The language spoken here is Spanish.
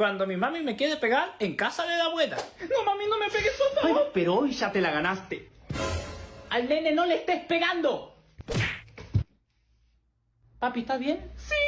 Cuando mi mami me quiere pegar en casa de la abuela. No, mami, no me pegues, por Ay, pero hoy ya te la ganaste. Al nene no le estés pegando. Papi, ¿estás bien? Sí.